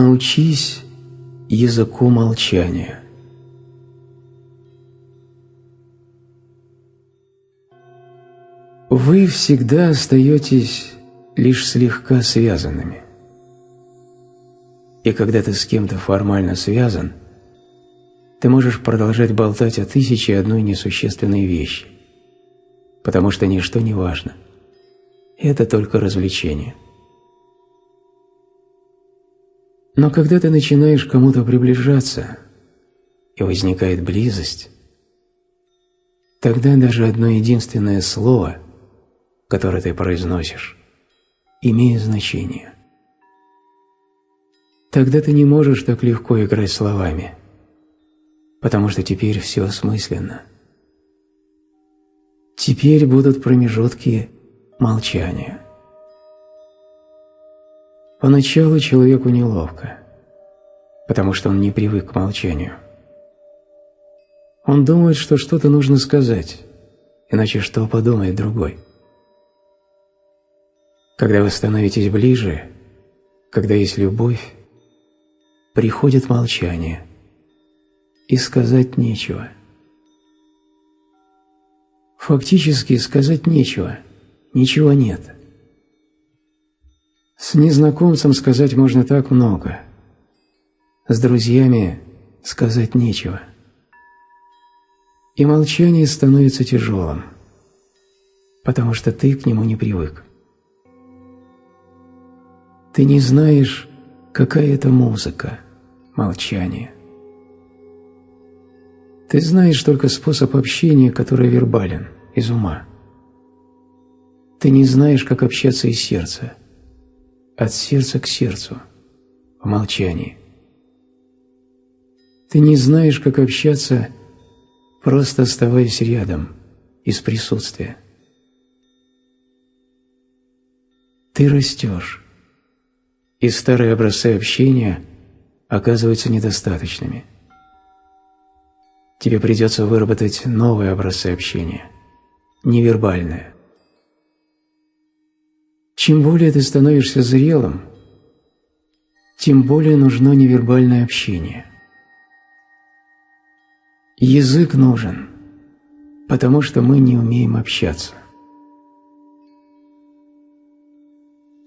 Научись языку молчания. Вы всегда остаетесь лишь слегка связанными. И когда ты с кем-то формально связан, ты можешь продолжать болтать о тысяче одной несущественной вещи, потому что ничто не важно. Это только развлечение. Но когда ты начинаешь кому-то приближаться, и возникает близость, тогда даже одно единственное слово, которое ты произносишь, имеет значение. Тогда ты не можешь так легко играть словами, потому что теперь все осмысленно. Теперь будут промежутки молчания. Поначалу человеку неловко, потому что он не привык к молчанию. Он думает, что что-то нужно сказать, иначе что подумает другой. Когда вы становитесь ближе, когда есть любовь, приходит молчание, и сказать нечего. Фактически сказать нечего, ничего нет – с незнакомцем сказать можно так много. С друзьями сказать нечего. И молчание становится тяжелым, потому что ты к нему не привык. Ты не знаешь, какая это музыка, молчание. Ты знаешь только способ общения, который вербален, из ума. Ты не знаешь, как общаться из сердца – от сердца к сердцу, в молчании. Ты не знаешь, как общаться, просто оставаясь рядом, из присутствия. Ты растешь, и старые образцы общения оказываются недостаточными. Тебе придется выработать новые образцы общения, невербальные, чем более ты становишься зрелым, тем более нужно невербальное общение. Язык нужен, потому что мы не умеем общаться.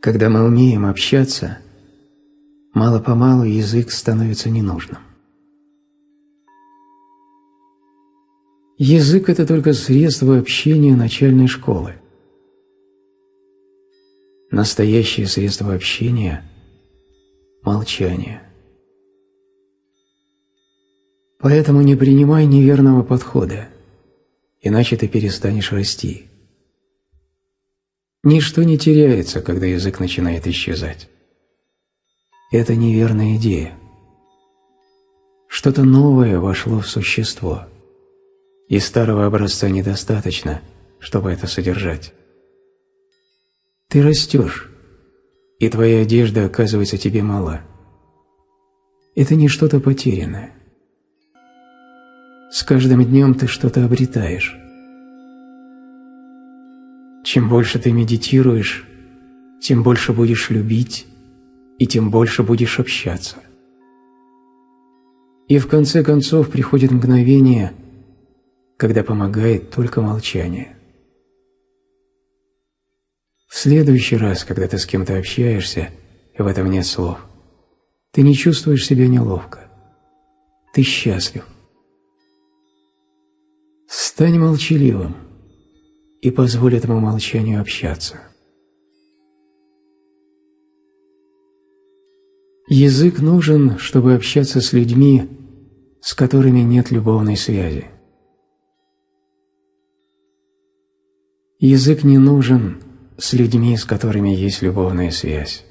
Когда мы умеем общаться, мало-помалу язык становится ненужным. Язык – это только средство общения начальной школы. Настоящее средство общения – молчание. Поэтому не принимай неверного подхода, иначе ты перестанешь расти. Ничто не теряется, когда язык начинает исчезать. Это неверная идея. Что-то новое вошло в существо, и старого образца недостаточно, чтобы это содержать. Ты растешь, и твоя одежда оказывается тебе мала. Это не что-то потерянное. С каждым днем ты что-то обретаешь. Чем больше ты медитируешь, тем больше будешь любить, и тем больше будешь общаться. И в конце концов приходит мгновение, когда помогает только молчание. В следующий раз, когда ты с кем-то общаешься, и в этом нет слов, ты не чувствуешь себя неловко. Ты счастлив. Стань молчаливым и позволь этому молчанию общаться. Язык нужен, чтобы общаться с людьми, с которыми нет любовной связи. Язык не нужен, с людьми, с которыми есть любовная связь.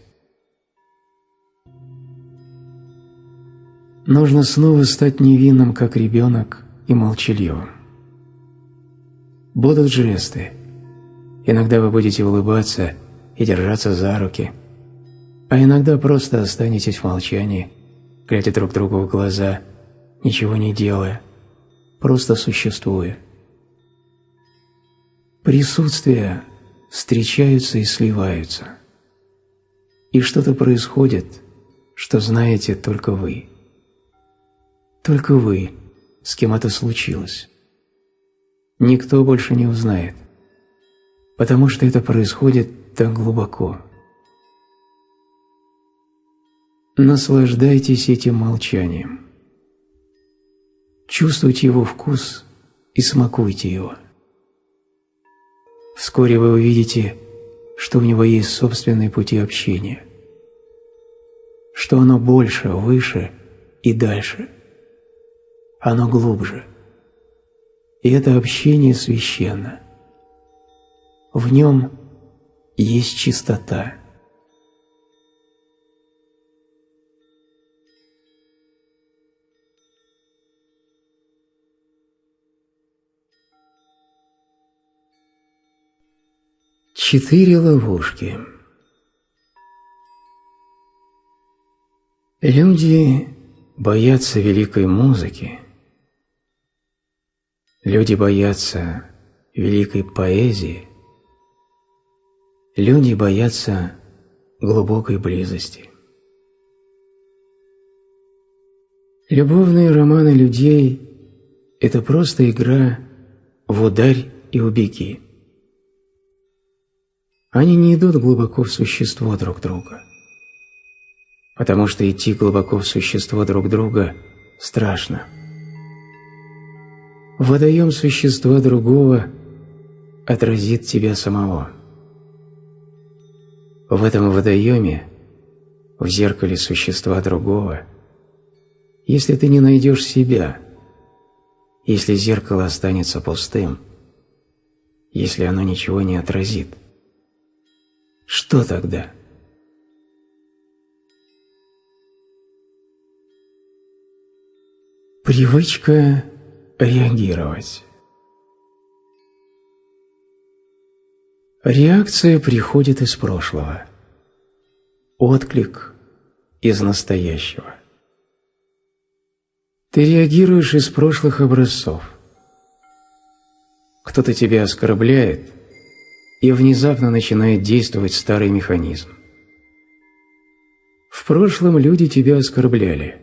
Нужно снова стать невинным, как ребенок, и молчаливым. Будут жесты. Иногда вы будете улыбаться и держаться за руки, а иногда просто останетесь в молчании, глядя друг другу в глаза, ничего не делая, просто существуя. Присутствие встречаются и сливаются. И что-то происходит, что знаете только вы. Только вы, с кем это случилось. Никто больше не узнает, потому что это происходит так глубоко. Наслаждайтесь этим молчанием. Чувствуйте его вкус и смакуйте его. Вскоре вы увидите, что у него есть собственные пути общения, что оно больше, выше и дальше. Оно глубже. И это общение священно. В нем есть чистота. Четыре ловушки. Люди боятся великой музыки. Люди боятся великой поэзии. Люди боятся глубокой близости. Любовные романы людей – это просто игра в ударь и убеги. Они не идут глубоко в существо друг друга. Потому что идти глубоко в существо друг друга страшно. Водоем существа другого отразит тебя самого. В этом водоеме, в зеркале существа другого, если ты не найдешь себя, если зеркало останется пустым, если оно ничего не отразит – что тогда? Привычка реагировать. Реакция приходит из прошлого. Отклик из настоящего. Ты реагируешь из прошлых образцов. Кто-то тебя оскорбляет – и внезапно начинает действовать старый механизм. В прошлом люди тебя оскорбляли,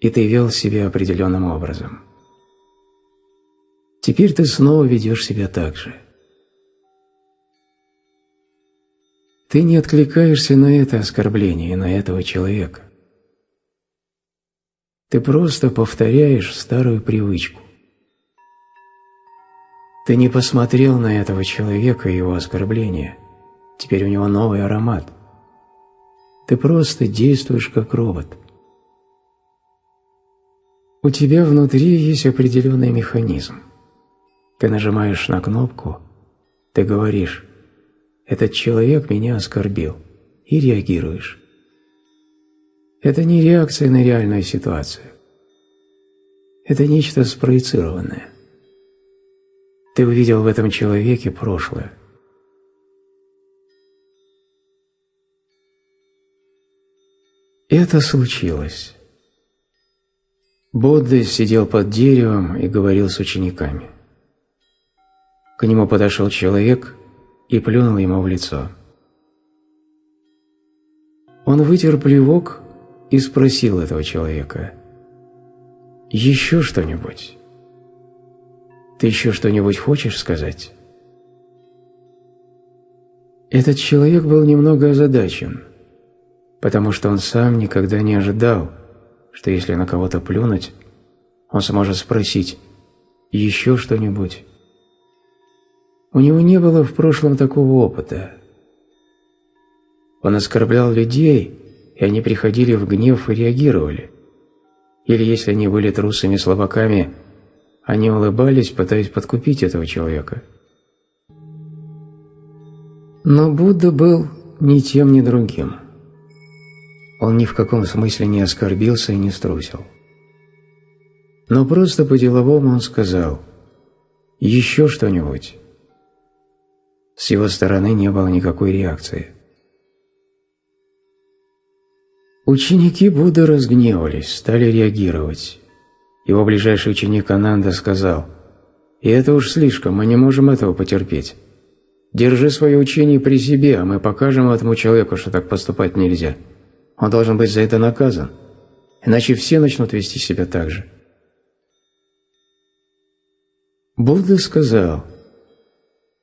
и ты вел себя определенным образом. Теперь ты снова ведешь себя так же. Ты не откликаешься на это оскорбление и на этого человека. Ты просто повторяешь старую привычку. Ты не посмотрел на этого человека и его оскорбления. Теперь у него новый аромат. Ты просто действуешь как робот. У тебя внутри есть определенный механизм. Ты нажимаешь на кнопку, ты говоришь «Этот человек меня оскорбил» и реагируешь. Это не реакция на реальную ситуацию. Это нечто спроецированное. Ты увидел в этом человеке прошлое. Это случилось. Будда сидел под деревом и говорил с учениками. К нему подошел человек и плюнул ему в лицо. Он вытер плевок и спросил этого человека, «Еще что-нибудь?» Ты еще что-нибудь хочешь сказать?» Этот человек был немного озадачен, потому что он сам никогда не ожидал, что если на кого-то плюнуть, он сможет спросить «Еще что-нибудь?». У него не было в прошлом такого опыта. Он оскорблял людей, и они приходили в гнев и реагировали. Или если они были трусами-слабаками – они улыбались, пытаясь подкупить этого человека. Но Будда был ни тем, ни другим. Он ни в каком смысле не оскорбился и не струсил. Но просто по-деловому он сказал «Еще что-нибудь». С его стороны не было никакой реакции. Ученики Будды разгневались, стали реагировать. Его ближайший ученик Ананда сказал, «И это уж слишком, мы не можем этого потерпеть. Держи свое учение при себе, а мы покажем этому человеку, что так поступать нельзя. Он должен быть за это наказан, иначе все начнут вести себя так же. Будда сказал,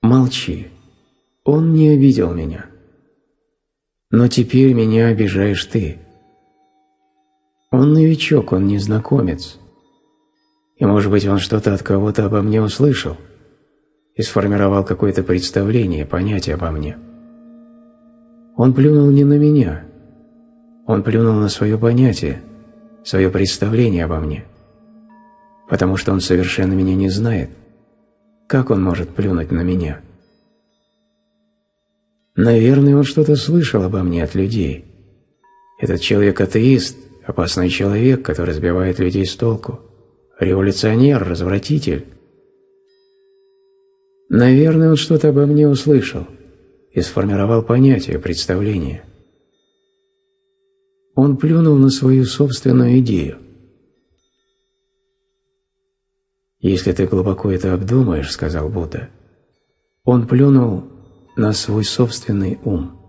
«Молчи, он не обидел меня, но теперь меня обижаешь ты. Он новичок, он незнакомец, и, может быть, он что-то от кого-то обо мне услышал и сформировал какое-то представление, понятие обо мне. Он плюнул не на меня, он плюнул на свое понятие, свое представление обо мне, потому что он совершенно меня не знает. Как он может плюнуть на меня? Наверное, он что-то слышал обо мне от людей. Этот человек атеист, опасный человек, который сбивает людей с толку, революционер, развратитель. Наверное, он что-то обо мне услышал и сформировал понятие, представление. Он плюнул на свою собственную идею. «Если ты глубоко это обдумаешь, — сказал Будда, — он плюнул на свой собственный ум.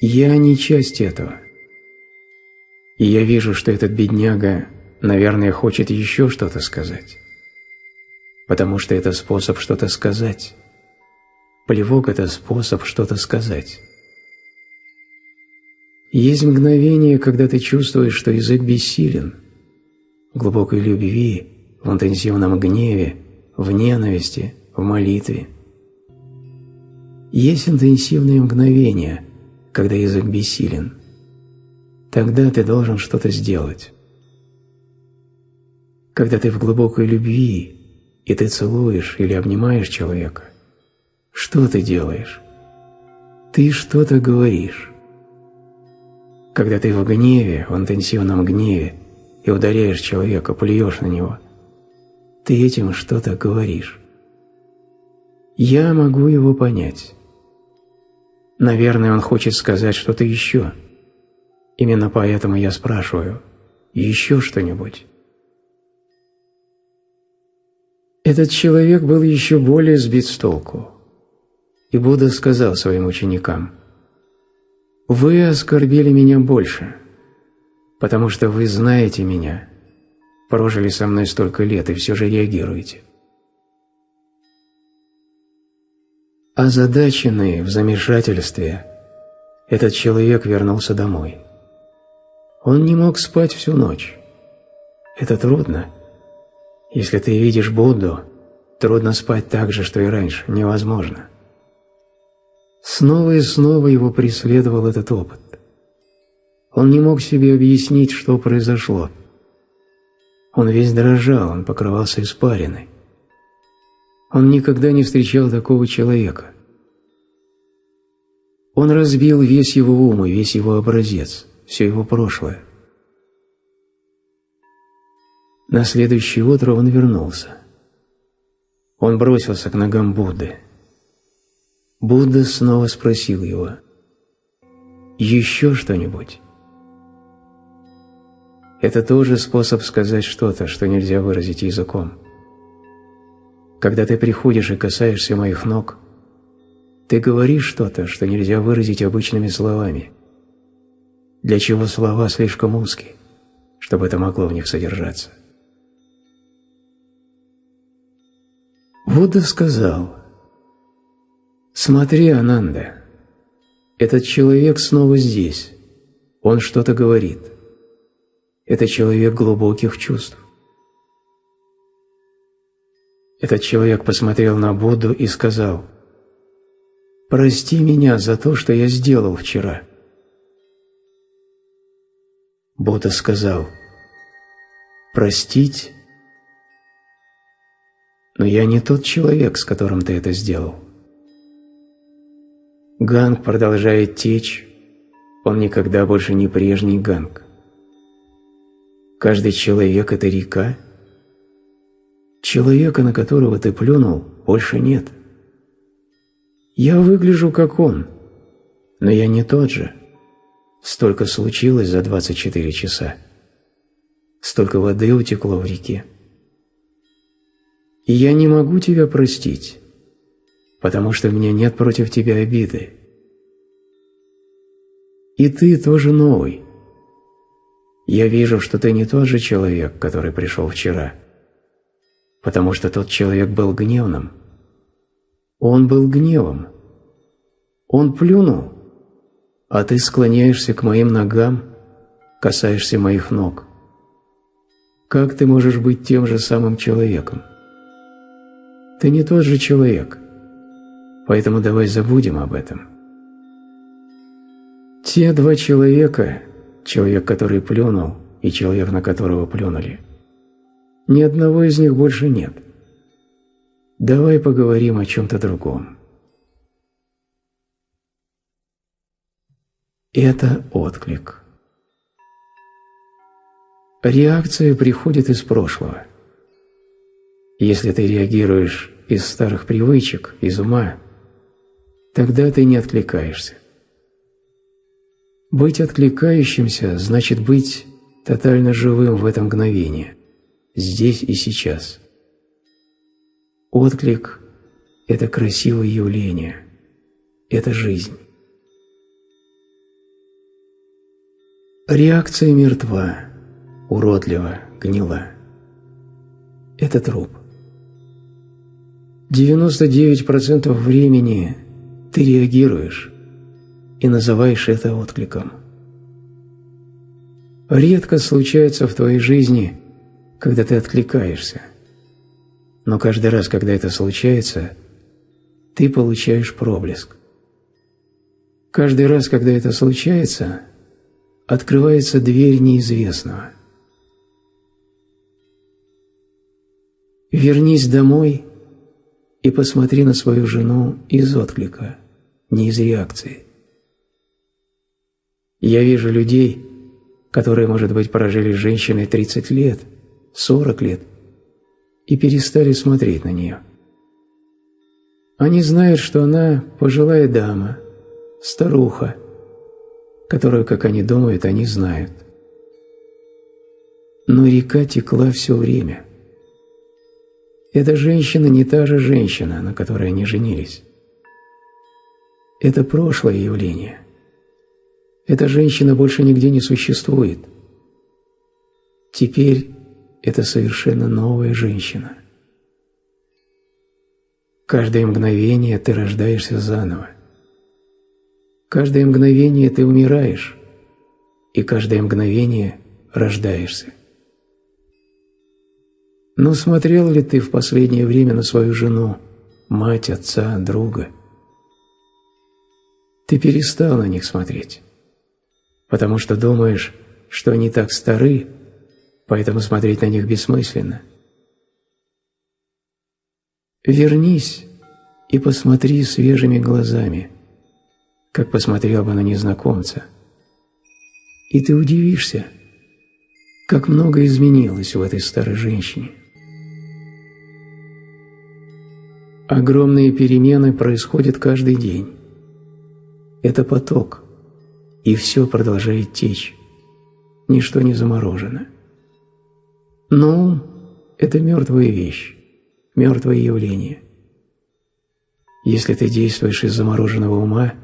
Я не часть этого. И я вижу, что этот бедняга, наверное, хочет еще что-то сказать. Потому что это способ что-то сказать. Плевок – это способ что-то сказать. Есть мгновение, когда ты чувствуешь, что язык бессилен. В глубокой любви, в интенсивном гневе, в ненависти, в молитве. Есть интенсивные мгновения, когда язык бессилен. Тогда ты должен что-то сделать. Когда ты в глубокой любви, и ты целуешь или обнимаешь человека, что ты делаешь? Ты что-то говоришь. Когда ты в гневе, в интенсивном гневе, и ударяешь человека, плюешь на него, ты этим что-то говоришь. Я могу его понять. Наверное, он хочет сказать что-то еще. Именно поэтому я спрашиваю, еще что-нибудь? Этот человек был еще более сбит с толку. И Будда сказал своим ученикам – вы оскорбили меня больше, потому что вы знаете меня, прожили со мной столько лет и все же реагируете. Озадаченный в замешательстве, этот человек вернулся домой. Он не мог спать всю ночь. Это трудно. Если ты видишь Будду, трудно спать так же, что и раньше, невозможно. Снова и снова его преследовал этот опыт. Он не мог себе объяснить, что произошло. Он весь дрожал, он покрывался испариной. Он никогда не встречал такого человека. Он разбил весь его ум и весь его образец, все его прошлое. На следующее утро он вернулся. Он бросился к ногам Будды. Будда снова спросил его, «Еще что-нибудь?» Это тоже способ сказать что-то, что нельзя выразить языком. Когда ты приходишь и касаешься моих ног, ты говоришь что-то, что нельзя выразить обычными словами, для чего слова слишком узкие, чтобы это могло в них содержаться. Будда сказал – «Смотри, Ананда, этот человек снова здесь, он что-то говорит. Это человек глубоких чувств». Этот человек посмотрел на Будду и сказал, «Прости меня за то, что я сделал вчера». Будда сказал, «Простить? Но я не тот человек, с которым ты это сделал». Ганг продолжает течь, он никогда больше не прежний ганг. Каждый человек – это река. Человека, на которого ты плюнул, больше нет. Я выгляжу как он, но я не тот же. Столько случилось за 24 часа. Столько воды утекло в реке. И я не могу тебя простить, потому что у меня нет против тебя обиды. И ты тоже новый. Я вижу, что ты не тот же человек, который пришел вчера, потому что тот человек был гневным. Он был гневом. Он плюнул, а ты склоняешься к моим ногам, касаешься моих ног. Как ты можешь быть тем же самым человеком? Ты не тот же человек, поэтому давай забудем об этом. Те два человека, человек, который плюнул, и человек, на которого плюнули, ни одного из них больше нет. Давай поговорим о чем-то другом. Это отклик. Реакция приходит из прошлого. Если ты реагируешь из старых привычек, из ума, тогда ты не откликаешься. Быть откликающимся значит быть тотально живым в это мгновение, здесь и сейчас. Отклик – это красивое явление, это жизнь. Реакция мертва уродливо, гнила. Это труп. 99% времени ты реагируешь и называешь это откликом. Редко случается в твоей жизни, когда ты откликаешься. Но каждый раз, когда это случается, ты получаешь проблеск. Каждый раз, когда это случается, открывается дверь неизвестного. Вернись домой и посмотри на свою жену из отклика, не из реакции. Я вижу людей, которые, может быть, прожили с женщиной 30 лет, 40 лет, и перестали смотреть на нее. Они знают, что она пожилая дама, старуха, которую, как они думают, они знают. Но река текла все время – эта женщина не та же женщина, на которой они женились. Это прошлое явление. Эта женщина больше нигде не существует. Теперь это совершенно новая женщина. Каждое мгновение ты рождаешься заново. Каждое мгновение ты умираешь, и каждое мгновение рождаешься. Но смотрел ли ты в последнее время на свою жену, мать, отца, друга? Ты перестал на них смотреть, потому что думаешь, что они так стары, поэтому смотреть на них бессмысленно. Вернись и посмотри свежими глазами, как посмотрел бы на незнакомца. И ты удивишься, как много изменилось в этой старой женщине. Огромные перемены происходят каждый день. Это поток, и все продолжает течь. Ничто не заморожено. Но это мертвая вещь, мертвое явление. Если ты действуешь из замороженного ума,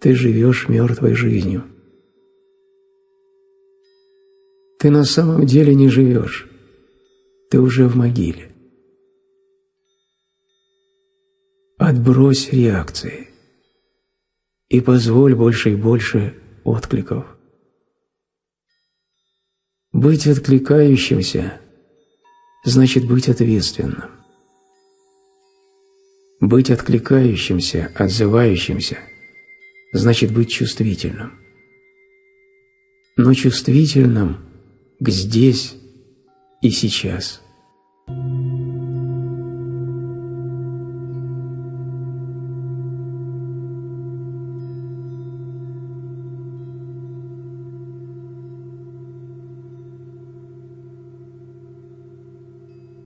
ты живешь мертвой жизнью. Ты на самом деле не живешь, ты уже в могиле. Отбрось реакции и позволь больше и больше откликов. Быть откликающимся значит быть ответственным. Быть откликающимся, отзывающимся значит быть чувствительным. Но чувствительным к здесь и сейчас –